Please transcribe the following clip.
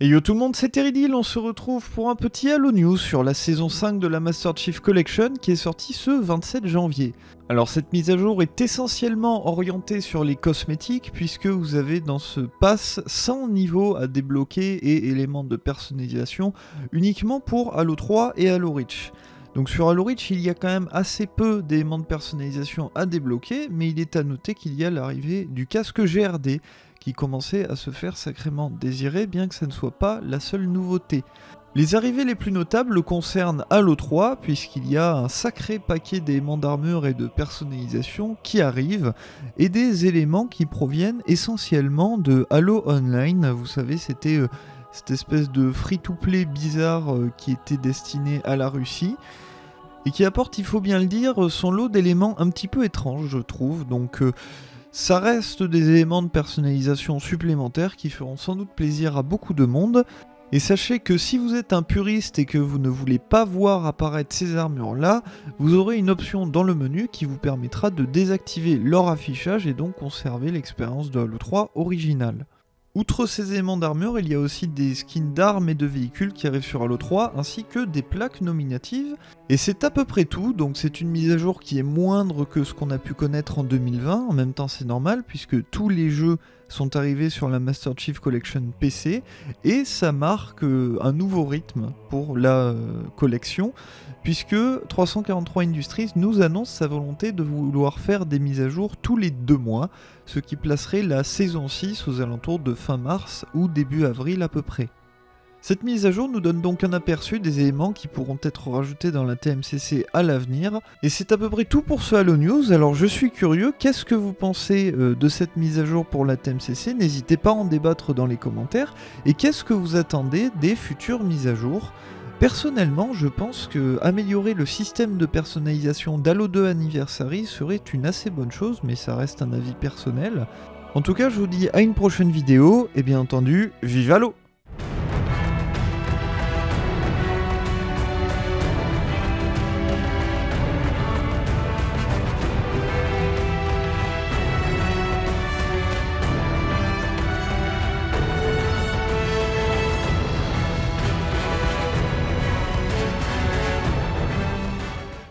Et yo tout le monde, c'est Teridil, on se retrouve pour un petit Halo News sur la saison 5 de la Master Chief Collection qui est sortie ce 27 janvier. Alors cette mise à jour est essentiellement orientée sur les cosmétiques puisque vous avez dans ce pass 100 niveaux à débloquer et éléments de personnalisation uniquement pour Halo 3 et Halo Reach. Donc sur Halo Reach, il y a quand même assez peu d'éléments de personnalisation à débloquer, mais il est à noter qu'il y a l'arrivée du casque GRD, qui commençait à se faire sacrément désirer, bien que ça ne soit pas la seule nouveauté. Les arrivées les plus notables concernent Halo 3, puisqu'il y a un sacré paquet d'éléments d'armure et de personnalisation qui arrivent, et des éléments qui proviennent essentiellement de Halo Online. Vous savez, c'était euh, cette espèce de free-to-play bizarre euh, qui était destiné à la Russie, et qui apporte, il faut bien le dire, son lot d'éléments un petit peu étranges, je trouve. Donc... Euh, ça reste des éléments de personnalisation supplémentaires qui feront sans doute plaisir à beaucoup de monde. Et sachez que si vous êtes un puriste et que vous ne voulez pas voir apparaître ces armures là, vous aurez une option dans le menu qui vous permettra de désactiver leur affichage et donc conserver l'expérience de Halo 3 originale. Outre ces éléments d'armure, il y a aussi des skins d'armes et de véhicules qui arrivent sur Halo 3, ainsi que des plaques nominatives. Et c'est à peu près tout, donc c'est une mise à jour qui est moindre que ce qu'on a pu connaître en 2020, en même temps c'est normal, puisque tous les jeux sont arrivés sur la Master Chief Collection PC, et ça marque euh, un nouveau rythme pour la euh, collection, puisque 343 Industries nous annonce sa volonté de vouloir faire des mises à jour tous les deux mois, ce qui placerait la saison 6 aux alentours de fin mars ou début avril à peu près. Cette mise à jour nous donne donc un aperçu des éléments qui pourront être rajoutés dans la TMCC à l'avenir. Et c'est à peu près tout pour ce Halo News, alors je suis curieux, qu'est-ce que vous pensez euh, de cette mise à jour pour la TMCC N'hésitez pas à en débattre dans les commentaires. Et qu'est-ce que vous attendez des futures mises à jour? Personnellement, je pense que améliorer le système de personnalisation d'Halo 2 Anniversary serait une assez bonne chose, mais ça reste un avis personnel. En tout cas, je vous dis à une prochaine vidéo, et bien entendu, vive Halo